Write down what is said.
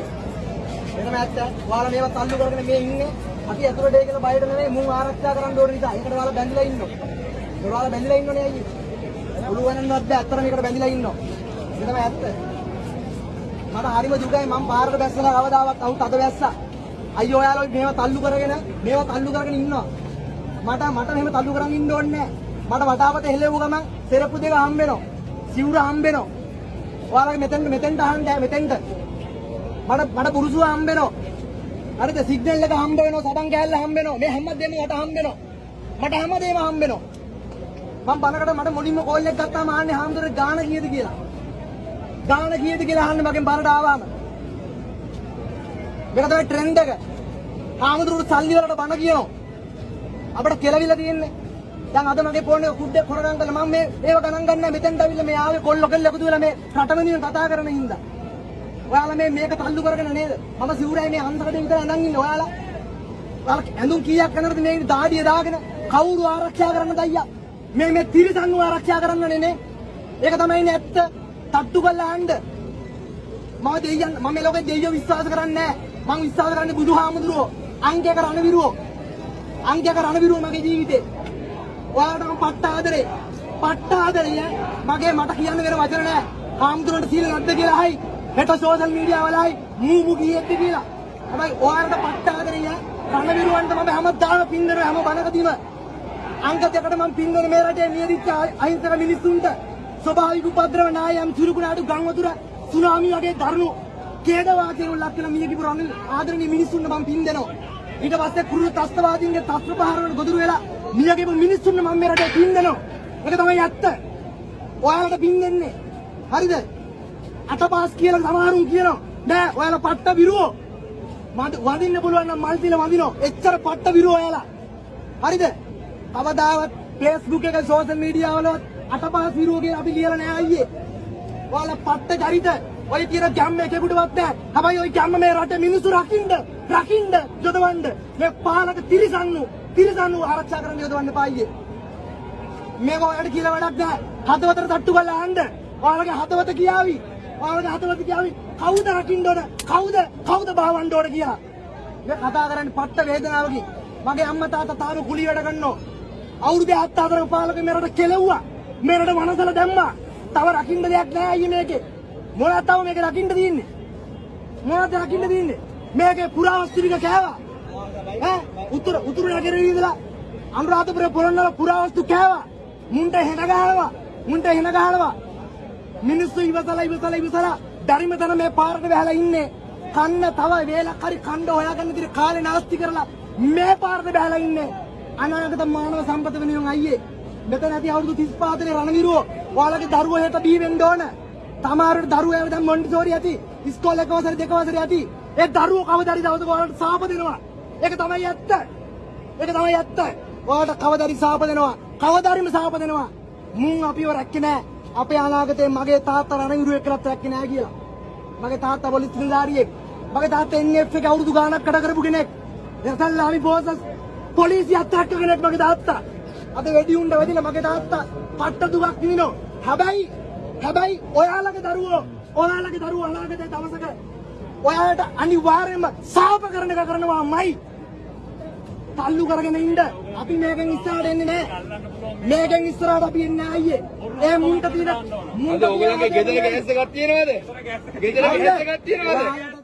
වෙනම ඇත්ත. ඔයාලා මේවත් අල්ලු කරගෙන මේ ඉන්නේ. අපි ඇතුළට ඒ කියලා බයට නෙමෙයි මුන් ආරක්ෂා කරන්න ඕන නිසා. ඒකට ඔයාලා බැඳලා ඉන්නවා. ඔයාලා බැඳලා ඉන්නෝනේ අයියේ. පුළුවන්වත් බෑ අත්තර මේකට බැඳලා ඉන්නවා. ඒක තමයි ඇත්ත. මට හරිම දුකයි මම පාරට බැස්සලා කවදාවත් අවුත් අද බැස්සා. අයියෝ ඔයාලා මේවා තල්ලු කරගෙන මේවා තල්ලු කරගෙන ඉන්නවා. මට මට මෙහෙම තල්ලු කරන් ඉන්න ඕනේ නැහැ. මට වටාපත හෙලෙව්ව ගමන් සෙරප්පු දෙක හම්බ වෙනවා. සිවුර හම්බ වෙනවා. ඔයාලගේ මෙතෙන්ට මෙතෙන්ට අහන්න මෙතෙන්ට. මට මට පුරුසුව හම්බ වෙනවා. හරිද සිග්නල් එක හම්බ වෙනවා සබන් කෑල්ල හම්බ වෙනවා. මේ හැමදේම මට හම්බ වෙනවා. මට හැමදේම හම්බ වෙනවා. මම බනකට මට මුලින්ම කෝල් එක ගත්තාම ආන්නේ හාමුදුරේ ගාන කීයද කියලා. ගාන කීයද කියලා අහන්න මගෙන් බරට ආවම. මේක තමයි ට්‍රෙන්ඩ් එක. හාමුදුරුවෝ සල්ලි වලට බන කියනවා. අපිට කෙලවිලා තියෙන්නේ. දැන් අද මගේ ෆෝන් එක කුඩේ කොරගන් කරලා මම මේ ඒව ගණන් ගන්න මෙතෙන්ට අවිල්ලා මේ ආවේ කොල්ල කෙල්ල එකතු වෙලා මේ රටමනින් කතා කරන හින්දා. ඔයාලා මේ මේක තල්ලු කරගෙන නේද? මම සිවුරයි මේ අන්තරකඩ විතර අඳන් ඉන්නේ ඔයාලා. ඔයාලා ඇඳුම් කීයක් කරනද මේ දාඩිය දාගෙන කවුරු ආරක්ෂා කරන්නද අයියා? මේ මේ තිරසන්ව ආරක්ෂා කරන්නනේ නේ. ඒක තමයි නේ ඇත්ත. තට්ටු කරලා ආන්න. මම දෙයියන් මම මේ ලෝකේ දෙයියෝ විශ්වාස කරන්නේ නැහැ. මම විශ්වාස කරන්නේ බුදුහාමුදුරුවෝ. අංකයක රණවිරුවෝ. අංකයක රණවිරුවෝ මගේ ජීවිතේ. ඔයාලට මම පට්ට ආදරේ. පට්ට ආදරේ ඈ. මගේ මට කියන්න වෙන වචන නැහැ. හාමුදුරන්ට සීල නැද්ද කියලා හයි. හෙට සෝෂල් මීඩියා වලයි මූ මු කීයේද කියලා. හැබැයි ඔයාලට පට්ට ආදරේ ඈ. රණවිරුවන්ට මම හැමදාම පින්නන හැම බණකදීම අංක දෙකට මම පින්නන මේ රටේ නියදිච්ච අහිංසක මිනිස්සුන්ට ස්වභාවික උපද්‍රව නායම් චුරුකුණාටු ගම් වතුර සුනාමි වගේ දරුණු ඛේදවාදීන් ලක් වෙන මියගිපු රණ ආදරණීය මිනිස්සුන්ට මම පින් දෙනවා. ඊට පස්සේ කුරුළු ත්‍ස්තවාදීන්ගේ තස්ත්‍ර පහර වල ගොදුරු වෙලා මියගිපු මිනිස්සුන්ට මම මේ රටේ පින් දෙනවා. ඒක තමයි ඇත්ත. ඔයාලට පින් දෙන්නේ. හරිද? අතපාස් කියලා සමහරුන් කියනවා. නෑ ඔයාලා පට්ට විරුවෝ. මට වදින්න පුළුවන් නම් මල් තියලා වදිනවා. එච්චර පට්ට විරුවෝ ඔයාලා. හරිද? කවදාවත් Facebook එක සෝෂල් මීඩියා වලවත් අතපහස් විරුවෝ කියලා අපි ලියලා නෑ අයියේ. ඔයාලා පට්ට චරිත ඔය කියන ගැම්ම එකෙකුටවත් නැහැ. හැබැයි ඔය ගැම්ම මේ රටේ මිනිස්සු රකින්න, රකින්න යොදවන්න. මේ පාලක තිරිසන්නු, තිරිසන්නු ආරක්ෂා කරන්න යොදවන්න පායියේ. මේක ඔයාලට කියලා වැඩක් නැහැ. හදවතට තට්ටු කරලා ආන්න. ඔයාලගේ හදවත කියාවි. ඔයාලගේ හදවත කියාවි. කවුද රකින්න ඕන? කවුද? කවුද බහවන්න ඕන කියලා. මේ කතා කරන්නේ පට්ට වේදනාවකින්. මගේ අම්මා තාත්තා තාම කුලී වැඩ කරනවා. අවුරුදු 74ක පාලක මෙරට කෙලෙව්වා. මෙරට වනසල දැම්මා. තව රකින්න දෙයක් නැහැ අයියේ මේකේ. මොනවද තව මේක රකින්න තියෙන්නේ? මොනවද රකින්න තියෙන්නේ? මේකේ පුරාවස්තු ටික කෑවා. ඈ උතුර උතුර නගරේ ඉඳලා අනුරාධපුර පොළොන්නර පුරාවස්තු කෑවා. මුන්ට හෙන ගහනවා. මුන්ට හෙන ගහනවා. මිනිස්සු ඉවසලා ඉවසලා ඉවසලා ධර්ම තන මේ පාරට වැහලා ඉන්නේ. කන්න තව වේලක් හරි කණ්ඩ හොයාගන්න දින කාලේ නාස්ති කරලා මේ පාරට බැහැලා ඉන්නේ. අනාගත මානව සම්පත වෙනුවෙන් අයියේ. මෙතන ඇති අවුරුදු 35 දෙනේ රණවිරුවෝ. ඔයාලගේ දරුවෝ හෙට බී වෙන්න ඕන. තමාරුට දරුවෝ ඇවිත් දැන් මොන්ටිසෝරි ඇති. ඉස්කෝලේ එක වසරේ දෙක වසරේ ඇති. ඒ දරුවෝ කවදාරි දවසක ඔයාලට සාප දෙනවා. ඒක තමයි ඇත්ත. ඒක තමයි ඇත්ත. ඔයාලට කවදාරි සාප දෙනවා. කවදාරිම සාප දෙනවා. මුන් අපිව රැක්කේ නෑ. අපේ අනාගතේ මගේ තාත්තා රණවිරුවෙක් කරත් රැක්කේ නෑ කියලා. මගේ තාත්තා පොලිස් නිලධාරියෙක්. මගේ තාත්තා NF එක අවුරුදු ගාණක් කඩ කරපු කෙනෙක්. එතල්ලාමි බෝසස් පොලිසියත් රැක්ක කෙනෙක් මගේ තාත්තා. අද වෙඩි උණ්ඩ වැදිලා මගේ තාත්තා පට්ට දුකක් විඳිනවා. හැබැයි හැබැයි ඔයාලගේ දරුවෝ ඔයාලගේ දරුවෝ අනාගතේ දවසක ඔයාලට අනිවාර්යයෙන්ම සාප කරන එක කරනවාමයි. තල්ලු කරගෙන ඉන්න අපි මේකෙන් ඉස්සරහට එන්නේ නැහැ. මේකෙන් ඉස්සරහට අපි එන්නේ අයියේ. ඒ මුන්ට තියෙන මුන්ට ඔයගොල්ලන්ගේ ගෙදර ගෑස් එකක් තියෙනවද? ගෙදර ගෑස් එකක් තියෙනවද?